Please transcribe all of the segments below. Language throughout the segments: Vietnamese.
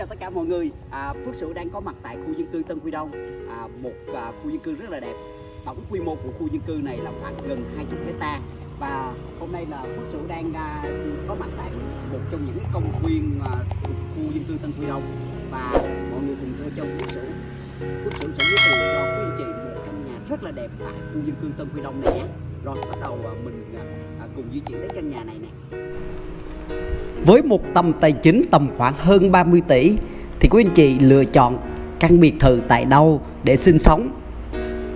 Chào tất cả mọi người, à, Phước Sửu đang có mặt tại khu dân cư Tân Quy Đông. À, Một à, khu dân cư rất là đẹp. Tổng quy mô của khu dân cư này là khoảng gần 20 hecta. Và hôm nay là Phước Sửu đang à, có mặt tại một trong những công viên à, thuộc khu dân cư Tân Quy Đông. Và mọi người cùng theo chân Phước Sửu. Phước Sửu sẽ giới thiệu cho quý anh chị một căn nhà rất là đẹp tại khu dân cư Tân Quy Đông này nhé. Rồi bắt đầu à, mình à, à, cùng di chuyển đến căn nhà này nè. Với một tầm tài chính tầm khoảng hơn 30 tỷ thì quý anh chị lựa chọn căn biệt thự tại đâu để sinh sống.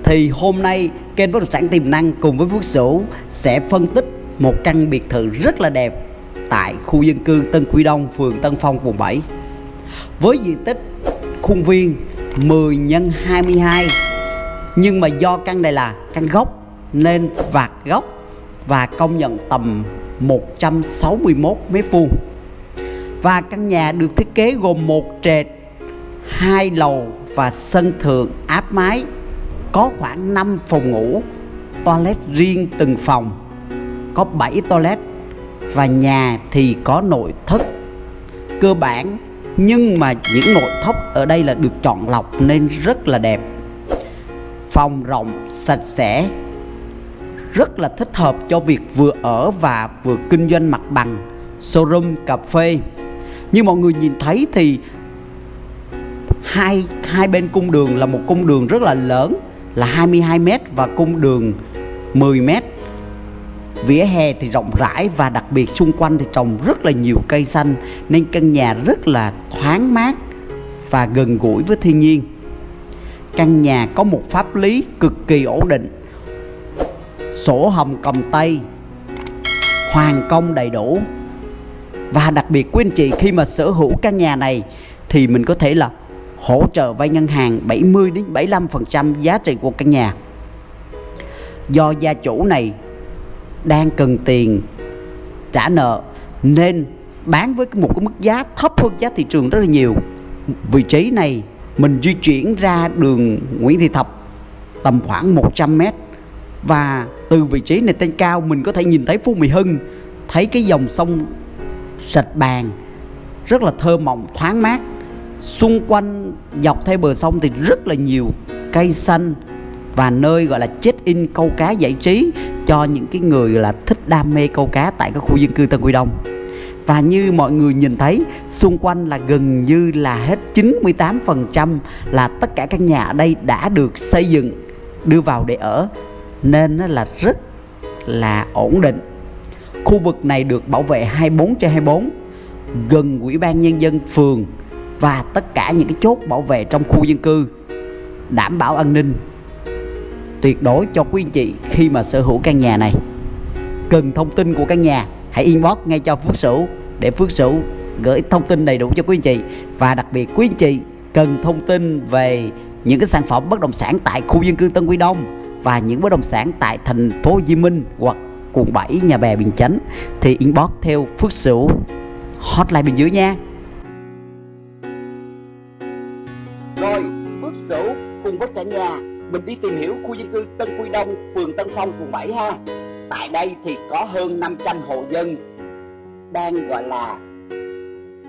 Thì hôm nay kênh bất động sản tiềm năng cùng với Phước Sửu sẽ phân tích một căn biệt thự rất là đẹp tại khu dân cư Tân Quy Đông, phường Tân Phong, quận 7 với diện tích khuôn viên 10 x 22 nhưng mà do căn này là căn gốc nên vạt gốc và công nhận tầm 161 mét vuông. Và căn nhà được thiết kế gồm một trệt, hai lầu và sân thượng áp mái, có khoảng 5 phòng ngủ, toilet riêng từng phòng, có 7 toilet và nhà thì có nội thất cơ bản. Nhưng mà những nội thất ở đây là được chọn lọc nên rất là đẹp, phòng rộng, sạch sẽ rất là thích hợp cho việc vừa ở và vừa kinh doanh mặt bằng, showroom, cà phê. Như mọi người nhìn thấy thì hai hai bên cung đường là một cung đường rất là lớn, là 22 m và cung đường 10 m vỉa hè thì rộng rãi và đặc biệt xung quanh thì trồng rất là nhiều cây xanh, nên căn nhà rất là thoáng mát và gần gũi với thiên nhiên. Căn nhà có một pháp lý cực kỳ ổn định sổ hồng cầm tay hoàn công đầy đủ và đặc biệt quý anh chị, khi mà sở hữu căn nhà này, thì mình có thể là hỗ trợ vay ngân hàng 70 đến 75% giá trị của căn nhà. Do gia chủ này đang cần tiền trả nợ, nên bán với một cái mức giá thấp hơn giá thị trường rất là nhiều. Vị trí này mình di chuyển ra đường Nguyễn Thị Thập, tầm khoảng 100 mét và từ vị trí này trên cao, mình có thể nhìn thấy Phú Mỹ Hưng, thấy cái dòng sông sạch bàn, rất là thơ mộng, thoáng mát. Xung quanh dọc theo bờ sông thì rất là nhiều cây xanh và nơi gọi là check in câu cá giải trí cho những cái người là thích đam mê câu cá tại các khu dân cư Tân Quy Đông. Và như mọi người nhìn thấy, xung quanh là gần như là hết 98% là tất cả các nhà ở đây đã được xây dựng, đưa vào để ở nên nó là rất là ổn định. Khu vực này được bảo vệ 24 trên 24 gần ủy ban nhân dân phường và tất cả những cái chốt bảo vệ trong khu dân cư, đảm bảo an ninh. Tuyệt đối cho quý anh chị khi mà sở hữu căn nhà này. Cần thông tin của căn nhà, hãy inbox ngay cho Phước Sửu để Phước Sửu gửi thông tin đầy đủ cho quý anh chị. Và đặc biệt quý anh chị cần thông tin về những cái sản phẩm bất động sản tại khu dân cư Tân Quy Đông và những bất động sản tại thành phố Hồ Chí Minh hoặc quận 7 nhà bè Bình Chánh thì inbox theo Phước Sửu hotline bên dưới nha. Rồi, Phước Sửu cùng với cả nhà mình đi tìm hiểu khu dân cư Tân Quy Đông, phường Tân Phong, quận 7 ha. Tại đây thì có hơn 500 hộ dân đang gọi là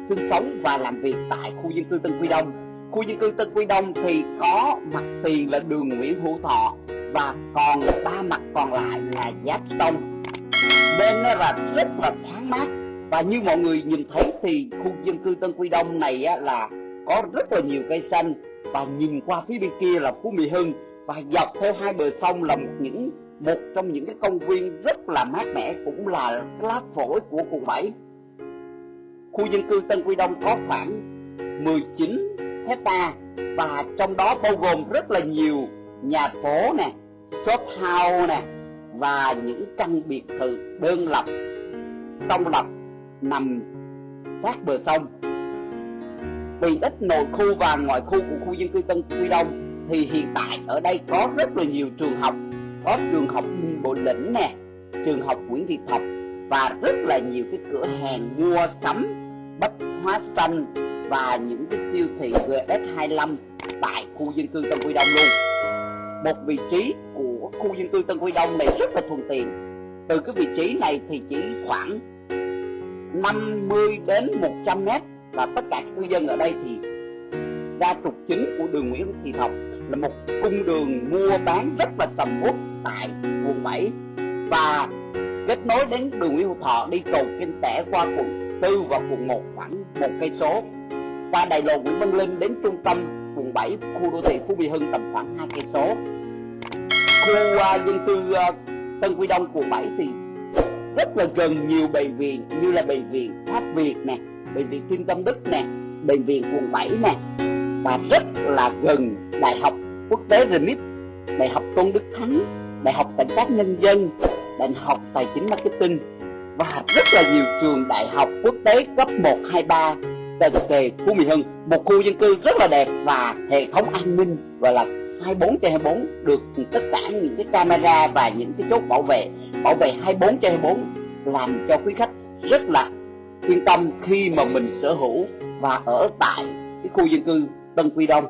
sinh sống và làm việc tại khu dân cư Tân Quy Đông. Khu dân cư Tân Quy Đông thì có mặt tiền là đường Nguyễn Hữu Thọ và còn ba mặt còn lại là giáp sông. Nên nó là rất là thoáng mát. Và như mọi người nhìn thấy thì khu dân cư Tân Quy Đông này á, là có rất là nhiều cây xanh. Và nhìn qua phía bên kia là Phú Mỹ Hưng. Và dọc theo hai bờ sông là một những một trong những cái công viên rất là mát mẻ cũng là lá phổi của quận 7 khu dân cư Tân Quy Đông có khoảng 19 hecta và trong đó bao gồm rất là nhiều nhà phố nè shop house nè, và những căn biệt thự đơn lập song lập, nằm sát bờ sông. Vì ít nội khu và ngoại khu của khu dân cư Tân Quy Đông, thì hiện tại ở đây có rất là nhiều trường học. Có trường học Bộ Lĩnh nè, trường học Nguyễn Thị Thập, và rất là nhiều cái cửa hàng mua sắm, bách hóa xanh và những cái siêu thị GS25 tại khu dân cư Tân Quy Đông luôn một vị trí của khu dân cư Tân Quy Đông này rất là thuận tiện. Từ cái vị trí này thì chỉ khoảng 50 đến 100 mét là tất cả cư dân ở đây thì ra trục chính của đường Nguyễn Thị Thập là một cung đường mua bán rất là sầm uất tại quận 7 và kết nối đến đường Nguyễn Hữu Thọ, đi cầu Kinh Tẻ qua quận 4 và quận 1 khoảng một cây số. Qua đại lộ Nguyễn Văn Linh đến trung tâm quận 7 khu đô thị Phú Mỹ Hưng tầm khoảng hai cây số. Khu uh, dân cư uh, Tân Quy Đông quận 7 thì rất là gần nhiều bệnh viện như là bệnh viện Pháp Việt nè bệnh viện Thiên Tâm Đức nè bệnh viện quận 7 nè và rất là gần đại học quốc tế RMIT đại học Tôn Đức Thắng đại học cảnh sát nhân dân đại học tài chính marketing và rất là nhiều trường đại học quốc tế cấp 1, 2, 3 cận kề Phú Mỹ Hưng, một khu dân cư rất là đẹp và hệ thống an ninh, gọi là 24 trên 24 được tất cả những cái camera và những cái chốt bảo vệ. Bảo vệ 24 trên 24 làm cho quý khách rất là yên tâm khi mà mình sở hữu và ở tại cái khu dân cư Tân Quy Đông.